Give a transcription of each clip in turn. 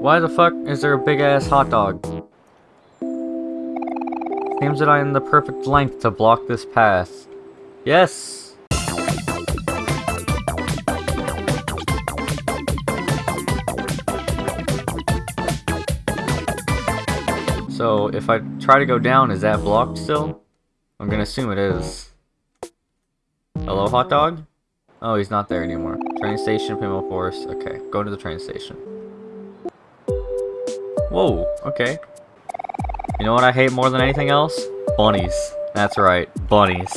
Why the fuck is there a big ass hot dog? Seems that I am the perfect length to block this path. Yes! So, if I try to go down, is that blocked still? I'm gonna assume it is. Hello, hot dog? Oh, he's not there anymore. Train station, Pinwheel Forest. Okay, go to the train station. Whoa, okay. You know what I hate more than anything else? Bunnies. That's right, bunnies.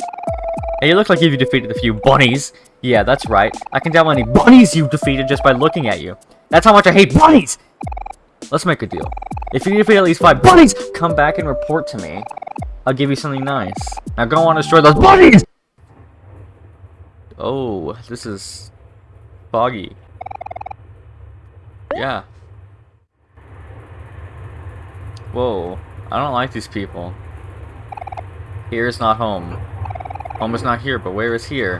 Hey, you look like you've defeated a few bunnies. Yeah, that's right. I can tell how many bunnies you've defeated just by looking at you. That's how much I hate bunnies! Let's make a deal. If you defeat at least five bunnies, come back and report to me. I'll give you something nice. Now go on and destroy those bunnies! Oh, this is foggy. Yeah. Whoa, I don't like these people. Here is not home. Home is not here, but where is here?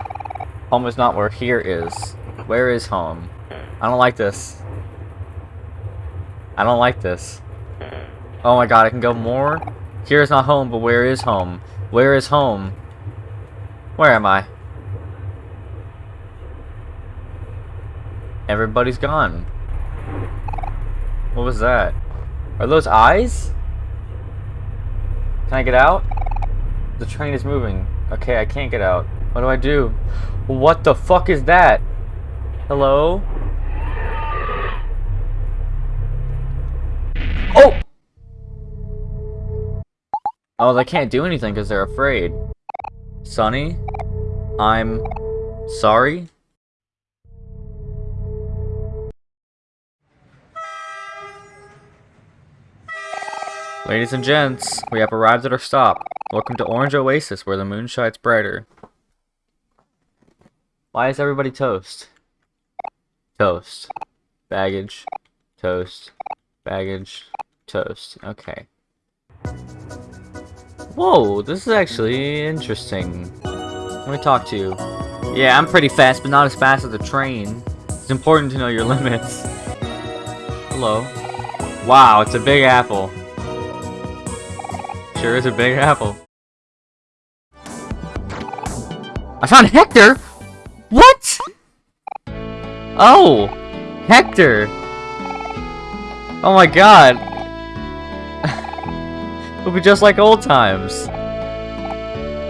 Home is not where here is. Where is home? I don't like this. I don't like this. Oh my god, I can go more? Here is not home, but where is home? Where is home? Where am I? Everybody's gone. What was that? Are those eyes? Can I get out? The train is moving. Okay, I can't get out. What do I do? What the fuck is that? Hello? Oh! Oh, they can't do anything because they're afraid. Sonny? I'm sorry? Ladies and gents, we have arrived at our stop. Welcome to Orange Oasis, where the moon shines brighter. Why is everybody toast? Toast. Baggage. Toast. Baggage. Toast. Okay. Whoa, this is actually interesting. Let me talk to you. Yeah, I'm pretty fast, but not as fast as a train. It's important to know your limits. Hello. Wow, it's a big apple. Sure is a big apple. I found Hector! What? Oh! Hector! Oh my god! It'll be just like old times.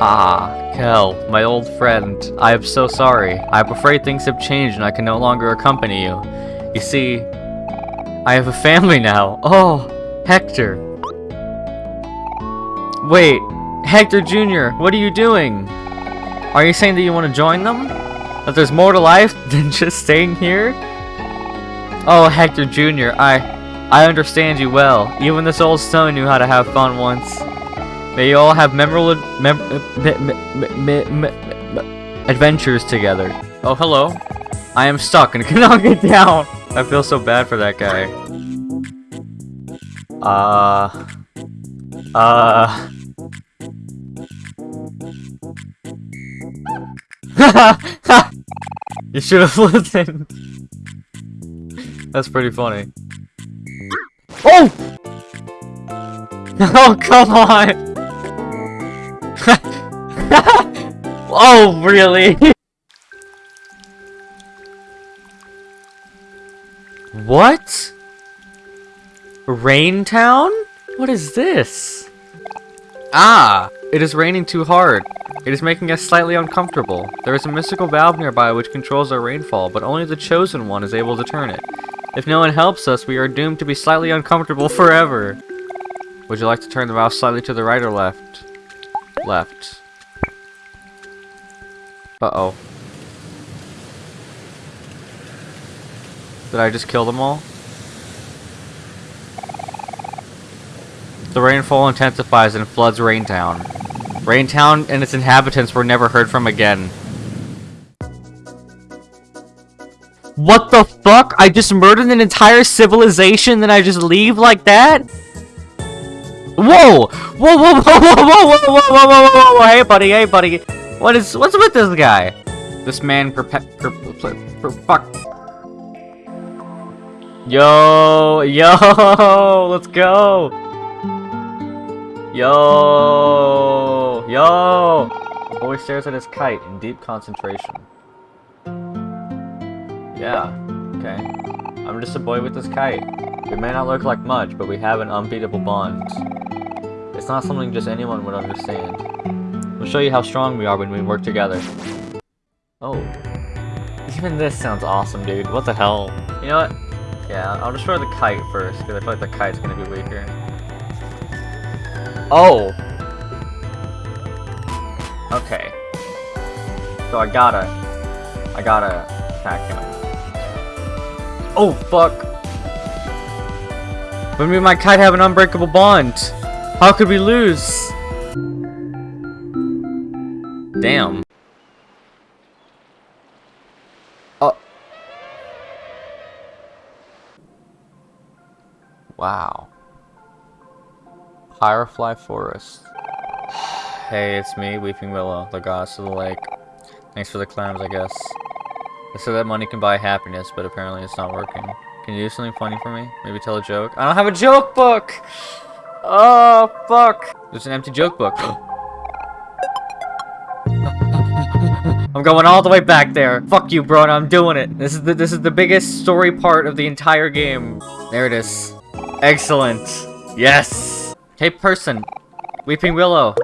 Ah, Kel, my old friend. I am so sorry. I'm afraid things have changed and I can no longer accompany you. You see, I have a family now. Oh, Hector. Wait, Hector Jr., what are you doing? Are you saying that you want to join them? That there's more to life than just staying here? Oh, Hector Jr., I... I understand you well. Even this old stone knew how to have fun once. May you all have memorable mem adventures together. Oh, hello. I am stuck and cannot get down. I feel so bad for that guy. Uh... Uh... you should have listened. That's pretty funny. Oh! Oh, come on! oh, really? what? Rain Town? What is this? Ah! It is raining too hard. It is making us slightly uncomfortable. There is a mystical valve nearby which controls our rainfall, but only the Chosen One is able to turn it. If no one helps us, we are doomed to be slightly uncomfortable forever. Would you like to turn the valve slightly to the right or left? Left. Uh-oh. Did I just kill them all? The rainfall intensifies and floods Raintown. Raintown and its inhabitants were never heard from again. What the fuck? I just murdered an entire civilization then I just leave like that? Whoa! Whoa, whoa, whoa, whoa, whoa, whoa, whoa, whoa, whoa, whoa, whoa, hey buddy, hey buddy. What is, what's with this guy? This man perpe- per, per, per, fuck. Yo, yo, let's go. Yo, yo. The boy stares at his kite in deep concentration. Yeah, okay. I'm just a boy with this kite. We may not look like much, but we have an unbeatable bond. It's not something just anyone would understand. We'll show you how strong we are when we work together. Oh. Even this sounds awesome, dude. What the hell? You know what? Yeah, I'll destroy the kite first, because I feel like the kite's gonna be weaker. Oh! Okay. So I gotta... I gotta attack him. Oh, fuck! But me and my kite have an unbreakable bond! How could we lose? Damn. Oh. Wow. Firefly Forest. hey, it's me, Weeping Willow, the goddess of the lake. Thanks for the clams, I guess. They said that money can buy happiness, but apparently it's not working. Can you do something funny for me? Maybe tell a joke? I don't have a joke book! Oh, fuck! There's an empty joke book. I'm going all the way back there. Fuck you, bro, I'm doing it. This is the this is the biggest story part of the entire game. There it is. Excellent. Yes. Hey person, Weeping Willow.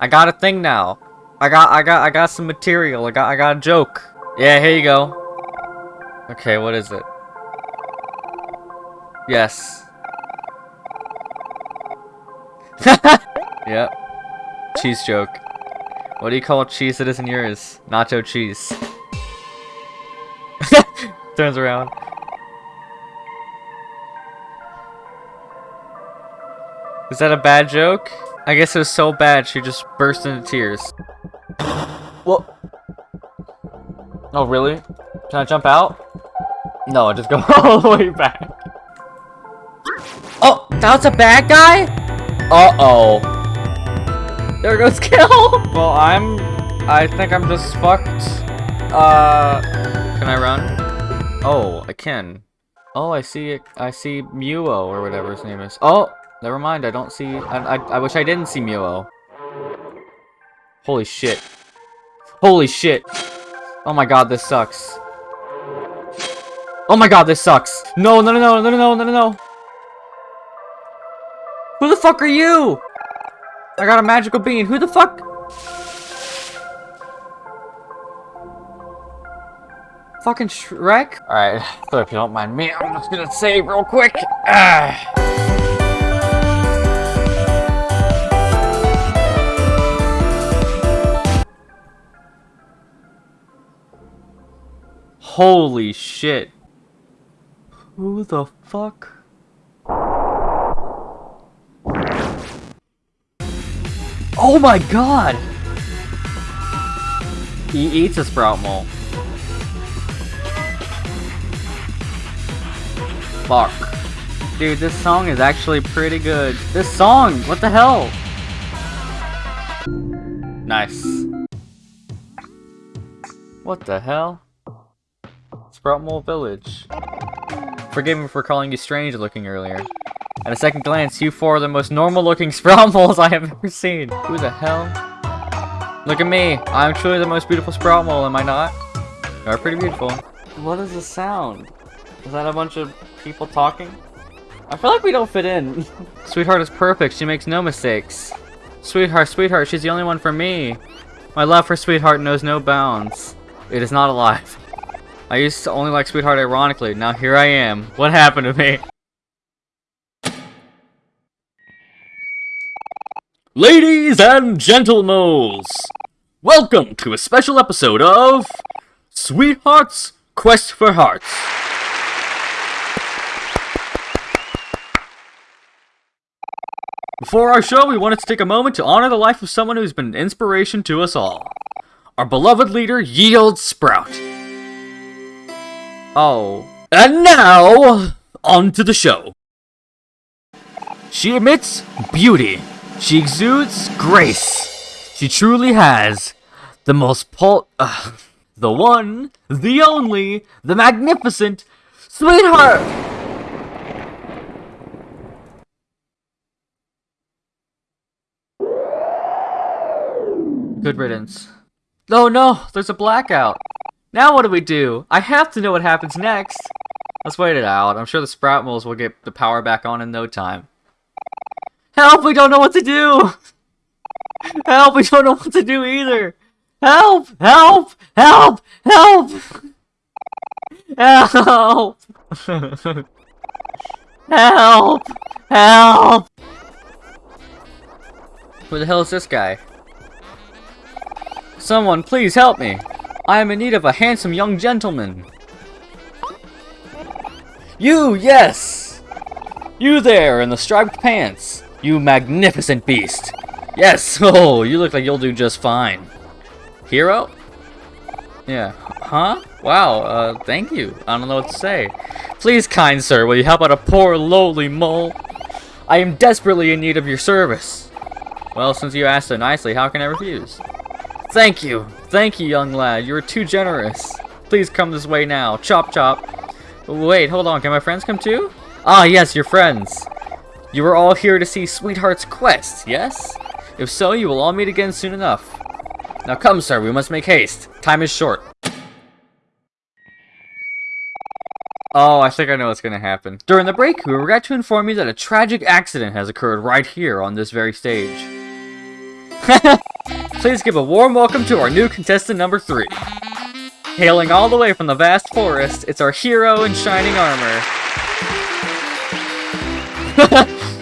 I got a thing now. I got I got I got some material. I got I got a joke. Yeah, here you go. Okay, what is it? Yes. yep. Cheese joke. What do you call cheese that isn't yours? Nacho cheese. Turns around. Is that a bad joke? I guess it was so bad she just burst into tears. What? Oh, really? Can I jump out? No, I just go all the way back. Oh, that's a bad guy? Uh-oh. There goes kill. Well, I'm... I think I'm just fucked. Uh... Can I run? Oh, I can. Oh, I see it. I see Muo, or whatever his name is. Oh! Never mind, I don't see... I, I, I wish I didn't see Muo. Holy shit. Holy shit. Oh my god, this sucks. Oh my god, this sucks. No, no, no, no, no, no, no, no, no. Who the fuck are you? I got a magical bean. Who the fuck? Fucking Shrek? Alright, so if you don't mind me, I'm just gonna save real quick. Ah. Holy shit. Who the fuck? Oh my god! He eats a sprout mole. Fuck. Dude, this song is actually pretty good. This song! What the hell? Nice. What the hell? Sproutmole Village. Forgive me for calling you strange looking earlier. At a second glance, you four are the most normal looking sprout moles I have ever seen. Who the hell? Look at me. I'm truly the most beautiful sprout mole, am I not? You are pretty beautiful. What is the sound? Is that a bunch of people talking? I feel like we don't fit in. Sweetheart is perfect. She makes no mistakes. Sweetheart, sweetheart, she's the only one for me. My love for Sweetheart knows no bounds. It is not alive. I used to only like Sweetheart ironically. Now here I am. What happened to me? Ladies and gentlemen, welcome to a special episode of Sweetheart's Quest for Hearts. Before our show, we wanted to take a moment to honor the life of someone who's been an inspiration to us all. Our beloved leader, Yield Sprout. Oh. And now, on to the show. She emits beauty. She exudes grace. She truly has the most pol- uh, The one, the only, the magnificent, sweetheart! Good riddance. Oh no, there's a blackout. Now what do we do? I have to know what happens next. Let's wait it out. I'm sure the sprout moles will get the power back on in no time. Help! We don't know what to do! Help! We don't know what to do either! Help! Help! Help! Help! Help! Help! Help! Who the hell is this guy? Someone please help me! I am in need of a handsome young gentleman. You, yes! You there in the striped pants! You magnificent beast! Yes! Oh, you look like you'll do just fine. Hero? Yeah. Huh? Wow, uh, thank you. I don't know what to say. Please, kind sir, will you help out a poor, lowly mole? I am desperately in need of your service. Well, since you asked so nicely, how can I refuse? Thank you. Thank you, young lad. You are too generous. Please come this way now. Chop chop. Wait, hold on. Can my friends come too? Ah, yes, your friends. You are all here to see Sweetheart's quest, yes? If so, you will all meet again soon enough. Now come, sir. We must make haste. Time is short. Oh, I think I know what's going to happen. During the break, we regret to inform you that a tragic accident has occurred right here on this very stage. Please give a warm welcome to our new contestant number three. Hailing all the way from the vast forest, it's our hero in shining armor.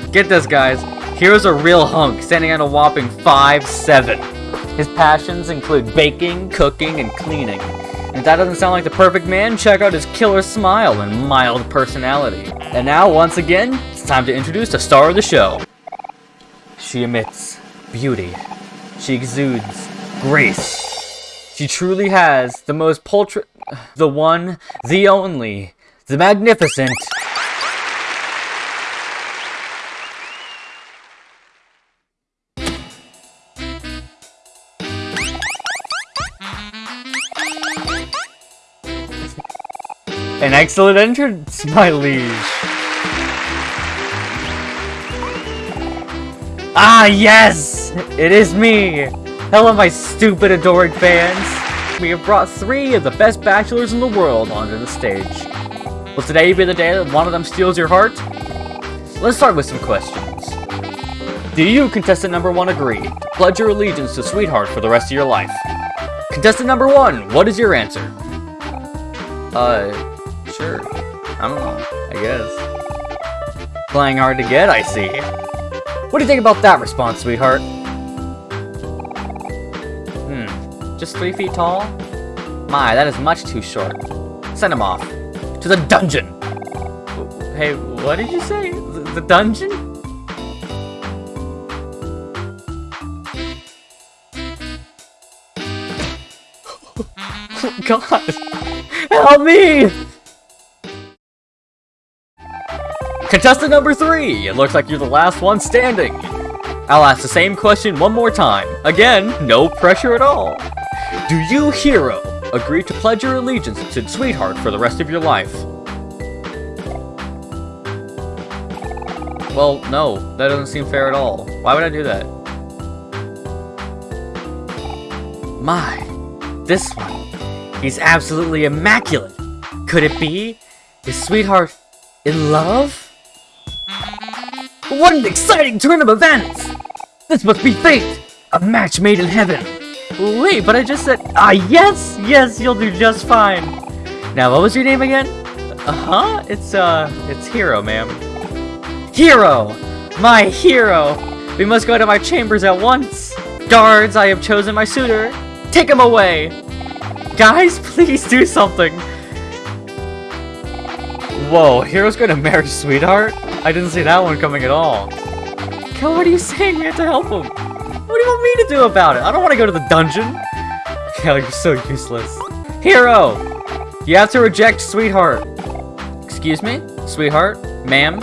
Get this, guys. Hero's a real hunk, standing at a whopping 5'7". His passions include baking, cooking, and cleaning. And if that doesn't sound like the perfect man, check out his killer smile and mild personality. And now, once again, it's time to introduce the star of the show. She emits beauty. She exudes grace. She truly has the most paltry... The one, the only, the magnificent... An excellent entrance, my liege. Ah, yes! It is me! Hello, my stupid, adoring fans! We have brought three of the best bachelors in the world onto the stage. Will today be the day that one of them steals your heart? Let's start with some questions. Do you, contestant number one, agree to pledge your allegiance to Sweetheart for the rest of your life? Contestant number one, what is your answer? Uh, Sure. I don't know. I guess. Playing hard to get, I see. What do you think about that response, sweetheart? Hmm. Just three feet tall? My, that is much too short. Send him off. To the dungeon! Hey, what did you say? The, dungeon? God! Help me! Contestant number three, it looks like you're the last one standing. I'll ask the same question one more time. Again, no pressure at all. Do you, hero, agree to pledge your allegiance to Sweetheart for the rest of your life? Well, no, that doesn't seem fair at all. Why would I do that? My, this one. He's absolutely immaculate. Could it be? Is Sweetheart in love? What an exciting turn of events! This must be fate! A match made in heaven! Wait, but I just said- Ah, yes! Yes, you'll do just fine! Now, what was your name again? Uh-huh, it's, uh, it's Hero, ma'am. Hero! My hero! We must go to my chambers at once! Guards, I have chosen my suitor! Take him away! Guys, please do something! Whoa, Hero's gonna marry Sweetheart? I didn't see that one coming at all. Kel, what are you saying? We have to help him. What do you want me to do about it? I don't want to go to the dungeon. Kel, you're so useless. Hero! You have to reject Sweetheart. Excuse me? Sweetheart? Ma'am?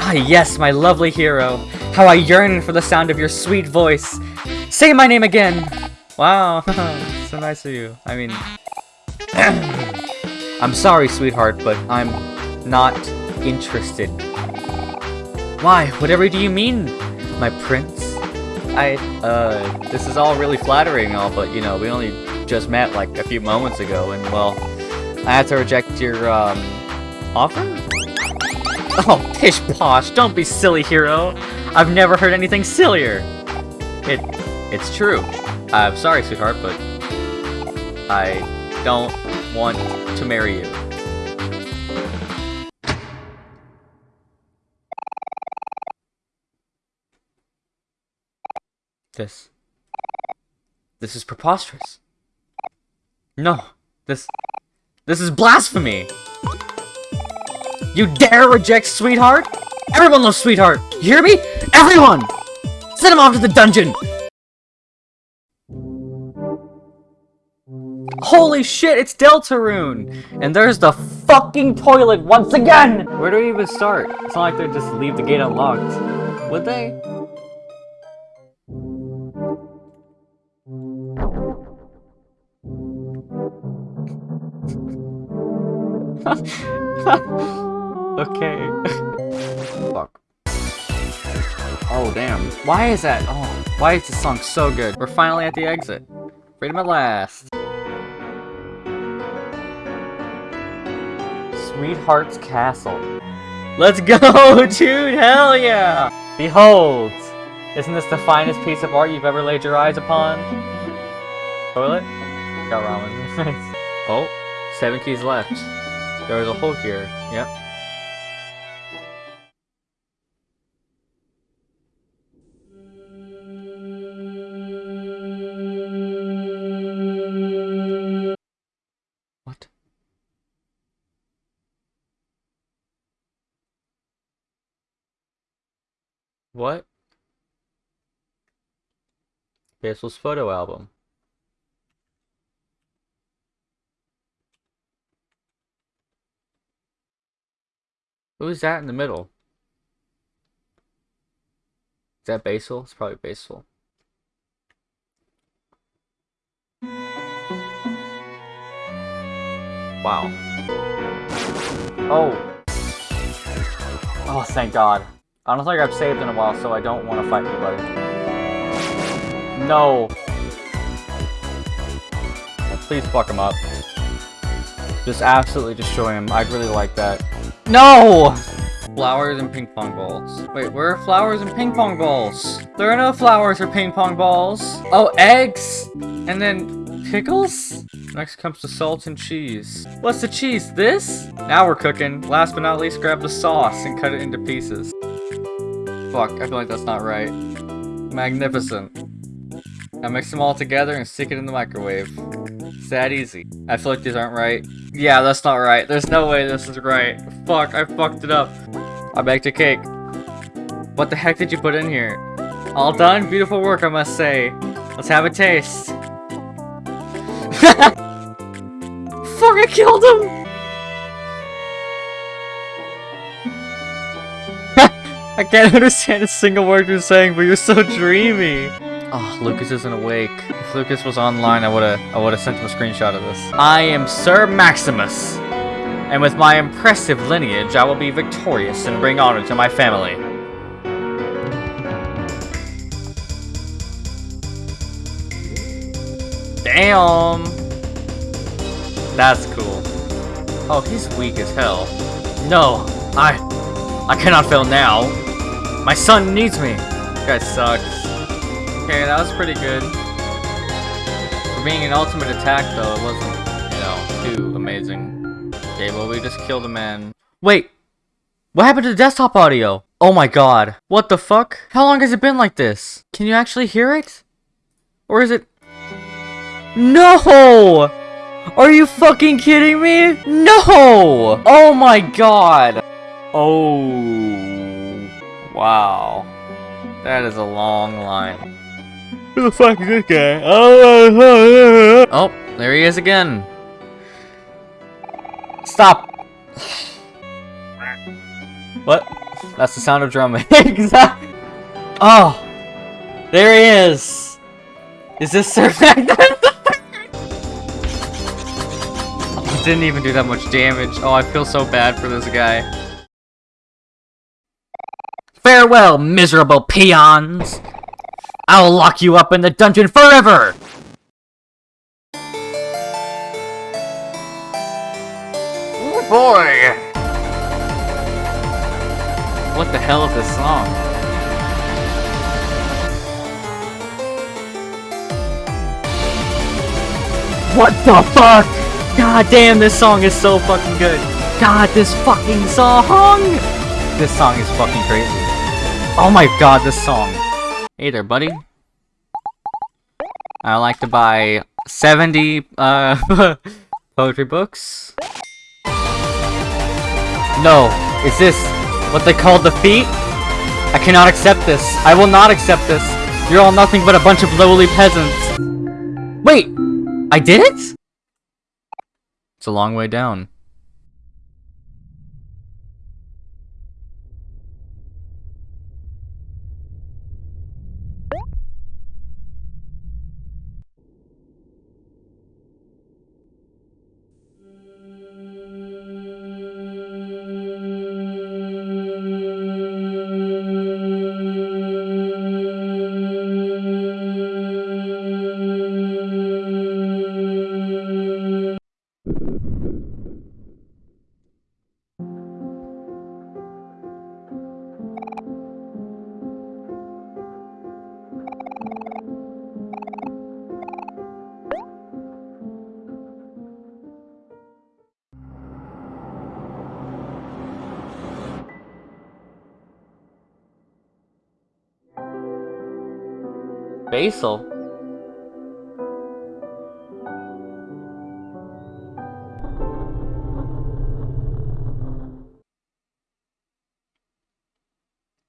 Ah, yes, my lovely hero. How I yearn for the sound of your sweet voice. Say my name again! Wow, so nice of you. I mean... I'm sorry, sweetheart, but I'm not interested. Why, whatever do you mean, my prince? I, uh, this is all really flattering all, but, you know, we only just met, like, a few moments ago, and, well, I had to reject your, um, offer? Oh, pish posh, don't be silly, hero. I've never heard anything sillier. It, it's true. I'm sorry, sweetheart, but I don't want to marry you. This. This is preposterous. No. This. This is blasphemy! You dare reject Sweetheart? Everyone loves Sweetheart! You hear me? Everyone! Send him off to the dungeon! Holy shit, it's Deltarune! And there's the fucking toilet once again! Where do we even start? It's not like they just leave the gate unlocked. Would they? okay. Fuck. Oh, damn. Why is that? Oh, why is this song so good? We're finally at the exit. Freedom at last. Sweetheart's Castle. Let's go, dude! Hell yeah! Behold! Isn't this the finest piece of art you've ever laid your eyes upon? Toilet? Got ramen. oh, seven keys left. There's a hole here. Yep. What? Basil's photo album. Who's that in the middle? Is that Basil? It's probably Basil. Wow. Oh. Oh, thank God. I don't think I've saved in a while, so I don't want to fight anybody. No. Please fuck him up. Just absolutely destroy him. I'd really like that. No! Flowers and ping pong balls. Wait, where are flowers and ping pong balls? There are no flowers or ping pong balls. Oh, eggs! And then pickles? Next comes the salt and cheese. What's the cheese? This? Now we're cooking. Last but not least, grab the sauce and cut it into pieces. Fuck, I feel like that's not right. Magnificent. Now mix them all together and stick it in the microwave. It's that easy. I feel like these aren't right. Yeah, that's not right. There's no way this is right. Fuck, I fucked it up. I baked a cake. What the heck did you put in here? All done? Beautiful work, I must say. Let's have a taste. Fuck, I killed him! I can't understand a single word you're saying, but you're so dreamy. Oh, Lucas isn't awake. If Lucas was online, I would've I would've sent him a screenshot of this. I am Sir Maximus, and with my impressive lineage, I will be victorious and bring honor to my family. Damn! That's cool. Oh, he's weak as hell. No, I... I cannot fail now. My son needs me. This guy sucks. Okay, that was pretty good. For being an ultimate attack, though, it wasn't, you know, too amazing. Okay, well, we just killed a man. Wait! What happened to the desktop audio? Oh my god. What the fuck? How long has it been like this? Can you actually hear it? Or is it... No! Are you fucking kidding me? No! Oh my god! Oh... Wow. That is a long line. Who the fuck is this guy? Oh, oh there he is again. Stop. What? That's the sound of drumming. exactly. Oh, there he is. Is this Sir didn't even do that much damage. Oh, I feel so bad for this guy. Farewell, miserable peons! I'll lock you up in the dungeon forever! Oh boy! What the hell is this song? What the fuck? God damn, this song is so fucking good. God, this fucking song! This song is fucking crazy. Oh my god, this song. Hey there, buddy. I like to buy 70 uh, poetry books. No, is this what they call defeat? I cannot accept this. I will not accept this. You're all nothing but a bunch of lowly peasants. Wait, I did it? It's a long way down. Basil.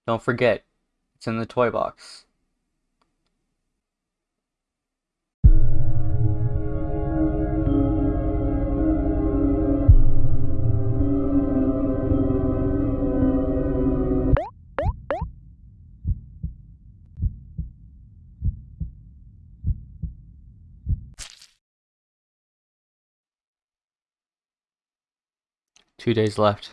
Don't forget, it's in the toy box. Two days left.